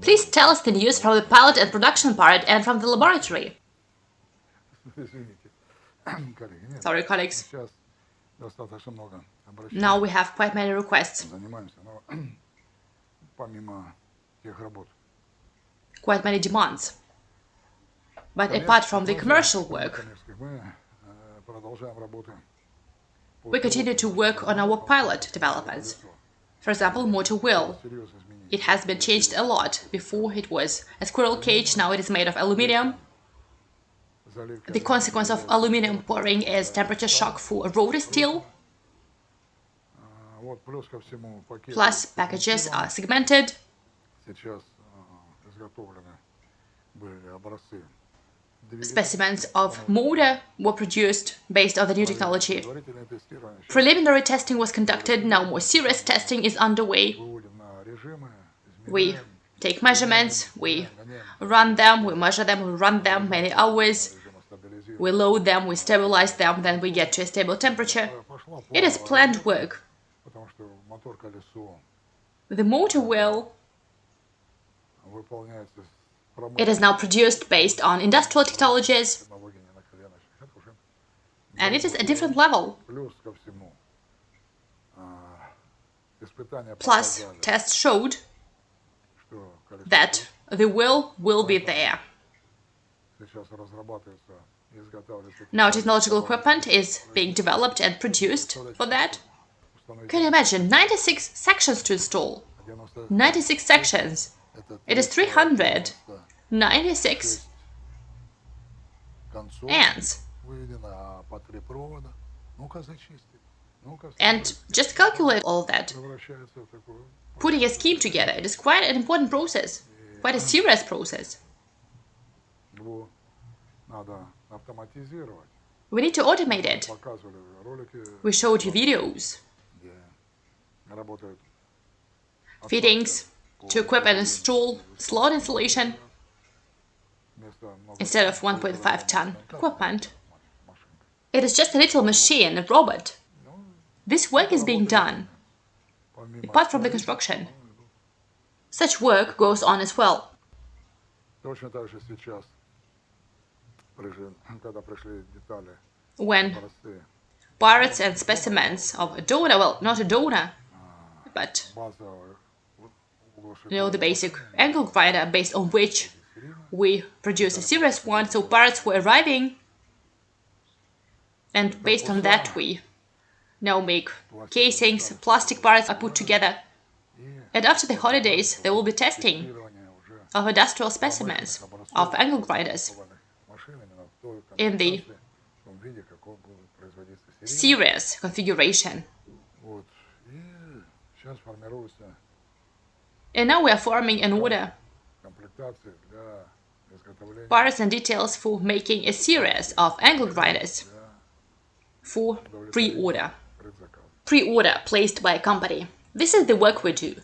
Please tell us the news from the pilot and production part and from the laboratory. Sorry, colleagues. Now we have quite many requests. Quite many demands. But apart from the commercial work, we continue to work on our pilot developments. For example, motor wheel. It has been changed a lot. Before it was a squirrel cage, now it is made of aluminium. The consequence of aluminium pouring is temperature shock for rotor steel. Plus, packages are segmented specimens of motor were produced based on the new technology. Preliminary testing was conducted, now more serious testing is underway. We take measurements, we run them, we measure them, we run them many hours, we load them, we stabilize them, then we get to a stable temperature. It is planned work. The motor wheel it is now produced based on industrial technologies, and it is a different level. Plus, tests showed that the will will be there. Now technological equipment is being developed and produced for that. Can you imagine? 96 sections to install. 96 sections. It is 300 96 ants. And just calculate all that, putting a scheme together. It is quite an important process, quite a serious process. We need to automate it. We showed you videos, fittings to equip and install slot installation instead of 1.5 ton equipment. It is just a little machine, a robot. This work is being done, apart from the construction. Such work goes on as well. When parts and specimens of a donor, well, not a donor, but you know, the basic angle grinder based on which we produce a serious one, so parts were arriving. And based on that, we now make casings, plastic parts are put together. And after the holidays, there will be testing of industrial specimens, of angle grinders, in the serious configuration. And now we are forming an order parts and details for making a series of angle grinders for pre-order. Pre-order placed by a company. This is the work we do.